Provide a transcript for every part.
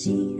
다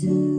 do.